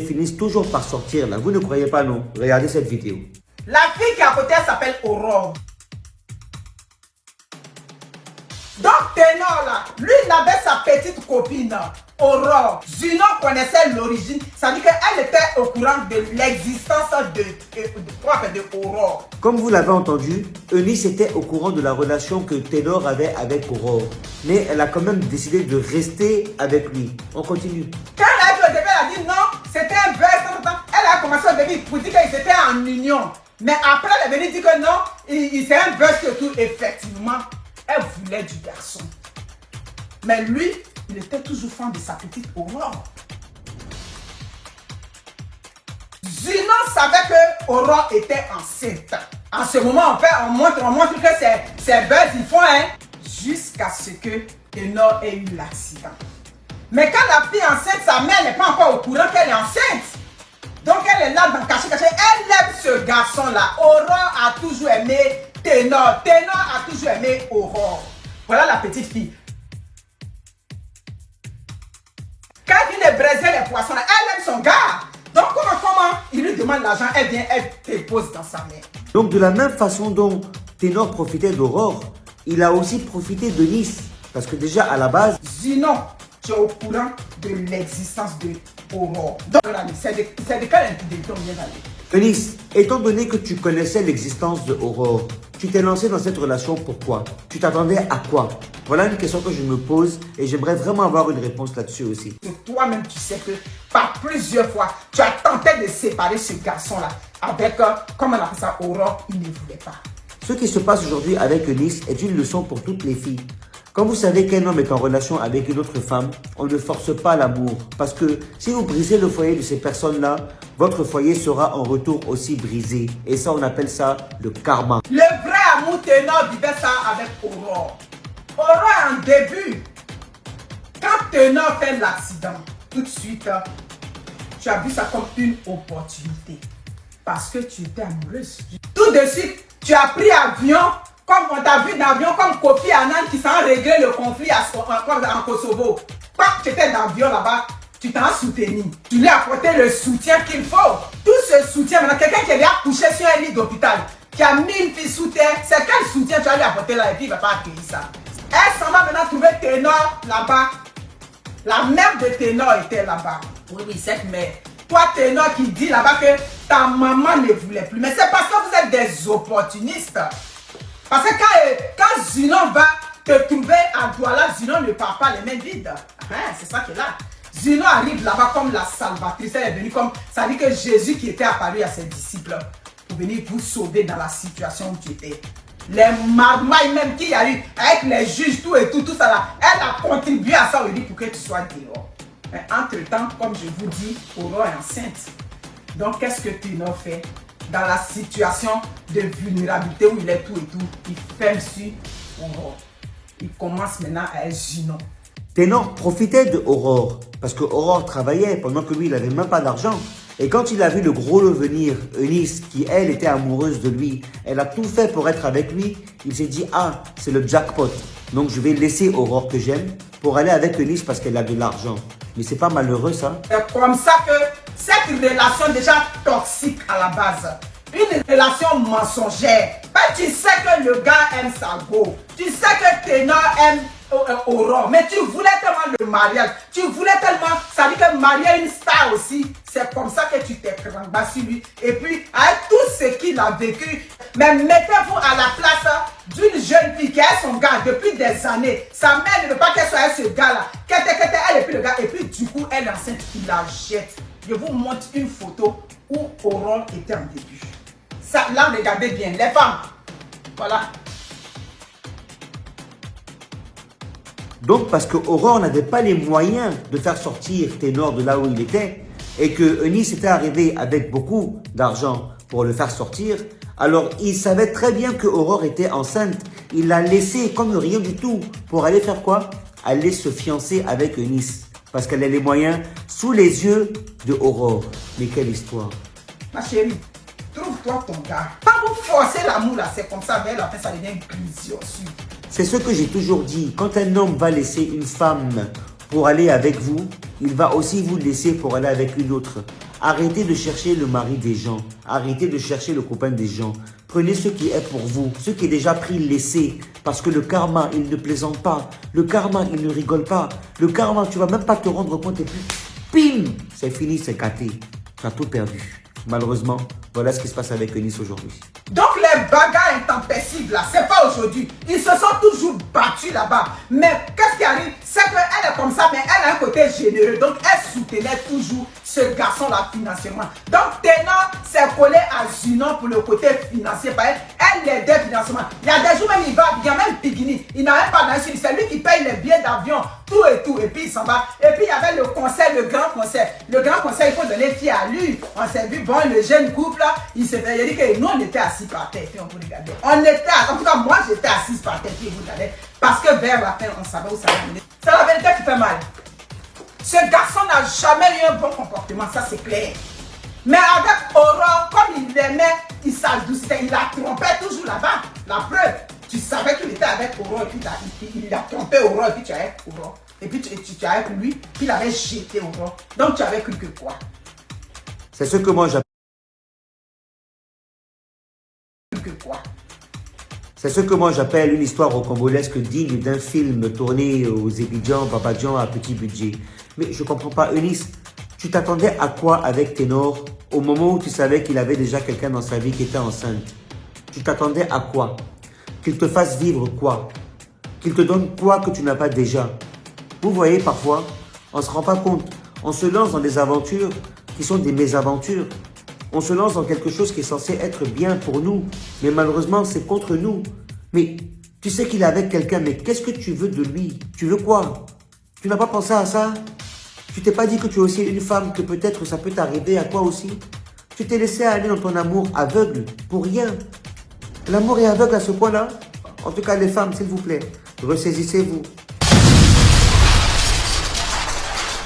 finissent toujours par sortir là. Vous ne croyez pas non? Regardez cette vidéo. La fille qui est à côté, elle s'appelle Aurore. Donc, Ténor là, lui, il avait sa petite copine, Aurore. Zino connaissait l'origine. Ça veut dire qu'elle était au courant de l'existence de, de, de Aurore. Comme vous l'avez entendu, Eunice était au courant de la relation que Ténor avait avec Aurore. Mais elle a quand même décidé de rester avec lui. On continue. Quand elle a dit elle a dit non, commencé au début pour dire qu'ils étaient en union. Mais après, elle est venue dire que non, il, c'est un buzz que tout. Effectivement, elle voulait du garçon. Mais lui, il était toujours fan de sa petite Aurore. Zino savait que Aurore était enceinte. En ce moment, on, fait, on, montre, on montre que c'est buzz, ils font, hein, jusqu'à ce que Tenor ait eu l'accident. Mais quand la fille est enceinte, sa mère n'est pas encore au courant qu'elle est enceinte. Donc elle est là dans caché, caché. Elle aime ce garçon-là. Aurore a toujours aimé Ténor. Ténor a toujours aimé Aurore. Voilà la petite fille. Quand il est braisé les poissons, elle aime son gars. Donc comment, comment il lui demande l'argent, elle vient, elle dépose dans sa main. Donc de la même façon dont Ténor profitait d'Aurore, il a aussi profité de Nice. Parce que déjà à la base... Zinon, tu es au courant de l'existence de Aurore. Donc, c'est de, de quelle intelligence on vient d'aller Eunice, étant donné que tu connaissais l'existence de Aurore, tu t'es lancé dans cette relation pourquoi Tu t'attendais à quoi? Voilà une question que je me pose et j'aimerais vraiment avoir une réponse là-dessus aussi. Toi-même, tu sais que par plusieurs fois, tu as tenté de séparer ce garçon-là avec, euh, comment on appelle ça, Aurore, il ne voulait pas. Ce qui se passe aujourd'hui avec Eunice est une leçon pour toutes les filles. Quand vous savez qu'un homme est en relation avec une autre femme, on ne force pas l'amour. Parce que si vous brisez le foyer de ces personnes-là, votre foyer sera en retour aussi brisé. Et ça, on appelle ça le karma. Le vrai amour ténor vivait ça avec Aurore. Aurore, en début, quand Ténor fait l'accident, tout de suite, tu as vu ça comme une opportunité. Parce que tu étais amoureuse. Tout de suite, tu as pris avion comme on t'a vu d'avion, comme Kofi Annan qui s'est réglé le conflit en Kosovo. Quand tu étais dans l'avion là-bas, tu t'en soutenu. Tu lui as apporté le soutien qu'il faut. Tout ce soutien, maintenant, quelqu'un qui est déjà couché sur un lit d'hôpital, qui a mis une fille sous terre, c'est quel soutien tu vas lui apporter là? Et puis il ne va pas accueillir ça. Elle s'en va maintenant trouver Ténor là-bas. La mère de Ténor était là-bas. Oui, oui, cette mère. Toi, Ténor qui dit là-bas que ta maman ne voulait plus. Mais c'est parce que vous êtes des opportunistes. Parce que quand, euh, quand Zinon va te trouver à Douala, Zinon ne part pas les mains vides. Hein, c'est ça qui est là. Zinon arrive là-bas comme la salvatrice. Elle est venue comme. Ça dit que Jésus qui était apparu à ses disciples pour venir vous sauver dans la situation où tu étais. Les marmailles même qu'il y a avec les juges, tout et tout, tout ça là, elle a contribué à ça pour que tu sois dehors. Mais entre-temps, comme je vous dis, Aurore est enceinte. Donc, qu'est-ce que tu n'as fait? Dans la situation de vulnérabilité où il est tout et tout, il ferme sur Aurore. Il commence maintenant à être gênant. Ténor profitait de Aurore parce que Aurore travaillait pendant que lui, il n'avait même pas d'argent. Et quand il a vu le gros venir, Eunice, qui elle était amoureuse de lui, elle a tout fait pour être avec lui, il s'est dit, ah, c'est le jackpot. Donc je vais laisser Aurore que j'aime pour aller avec Eunice parce qu'elle a de l'argent. Mais c'est pas malheureux ça C'est comme ça que cette relation déjà toxique à la base, une relation mensongère. tu sais que le gars aime sa go, tu sais que Ténor aime euh, euh, Aurore, mais tu voulais tellement le mariage, tu voulais tellement, ça dit que marier une star aussi, c'est comme ça que tu t'es bas sur lui. Et puis, avec tout ce qu'il a vécu, mais mettez-vous à la place d'une jeune fille qui a son gars depuis des années. Sa mère ne veut pas qu'elle soit avec ce gars-là. Qu'elle elle et puis le gars, et puis du coup, elle est enceinte, il la jette. Je vous montre une photo où Aurore était en début. Là, regardez bien, les femmes. Voilà. Donc, parce que Aurore n'avait pas les moyens de faire sortir Ténor de là où il était, et que Eunice était arrivé avec beaucoup d'argent pour le faire sortir, alors il savait très bien que Aurore était enceinte. Il l'a laissé comme rien du tout pour aller faire quoi? Aller se fiancer avec Eunice. Parce qu'elle a les moyens sous les yeux de Aurore. Mais quelle histoire Ma chérie, trouve-toi ton gars. Pas vous forcer l'amour là, c'est comme ça, mais après ça devient aussi. C'est ce que j'ai toujours dit. Quand un homme va laisser une femme pour aller avec vous, il va aussi vous laisser pour aller avec une autre. Arrêtez de chercher le mari des gens. Arrêtez de chercher le copain des gens. Prenez ce qui est pour vous. Ce qui est déjà pris, laissez. Parce que le karma, il ne plaisante pas. Le karma, il ne rigole pas. Le karma, tu vas même pas te rendre compte et puis, pim, c'est fini, c'est gâté. Tu as tout perdu. Malheureusement, voilà ce qui se passe avec Eunice aujourd'hui. Donc les bagarres intempestives là, c'est pas aujourd'hui. Ils se sont toujours battus là-bas. Mais qu'est-ce qui arrive? Comme ça, mais elle a un côté généreux. Donc elle soutenait toujours ce garçon-là financièrement. Donc Ténor s'est collé à Zinon pour le côté financier. Elle l'aidait financièrement. Il y a des jours même, il va, il y a même Pigini. Il n'a même pas d'insulte. C'est lui qui paye les billets d'avion, tout et tout. Et puis il s'en va. Et puis il y avait le conseil, le grand conseil. Le grand conseil, il faut donner fille à lui. On s'est vu, bon, le jeune couple là, il s'est dit que nous on était assis par terre. On était, en tout cas moi j'étais assise par terre. Puis vous regardez. Parce que vers la fin, on savait où ça allait C'est la vérité qui fait mal. Ce garçon n'a jamais eu un bon comportement, ça c'est clair. Mais avec Aurore, comme il l'aimait, il s'adoucissait, il la trompait toujours là-bas. La preuve, tu savais qu'il était avec Aurore, et puis il, a trompé Aurore, et puis tu avais Aurore. Et puis tu, tu, tu avec lui, puis il avait jeté Aurore. Donc tu avais cru que quoi? C'est ce que moi j'appelle. Que quoi? C'est ce que moi j'appelle une histoire rocambolesque digne d'un film tourné aux Ébidjan, Babadjan à petit budget. Mais je comprends pas, Eunice, tu t'attendais à quoi avec Ténor au moment où tu savais qu'il avait déjà quelqu'un dans sa vie qui était enceinte? Tu t'attendais à quoi? Qu'il te fasse vivre quoi? Qu'il te donne quoi que tu n'as pas déjà? Vous voyez, parfois, on ne se rend pas compte. On se lance dans des aventures qui sont des mésaventures. On se lance dans quelque chose qui est censé être bien pour nous, mais malheureusement, c'est contre nous. Mais tu sais qu'il est avec quelqu'un, mais qu'est-ce que tu veux de lui? Tu veux quoi? Tu n'as pas pensé à ça? Tu t'es pas dit que tu es aussi une femme, que peut-être ça peut t'arriver à toi aussi? Tu t'es laissé aller dans ton amour aveugle, pour rien. L'amour est aveugle à ce point-là? En tout cas, les femmes, s'il vous plaît, ressaisissez-vous.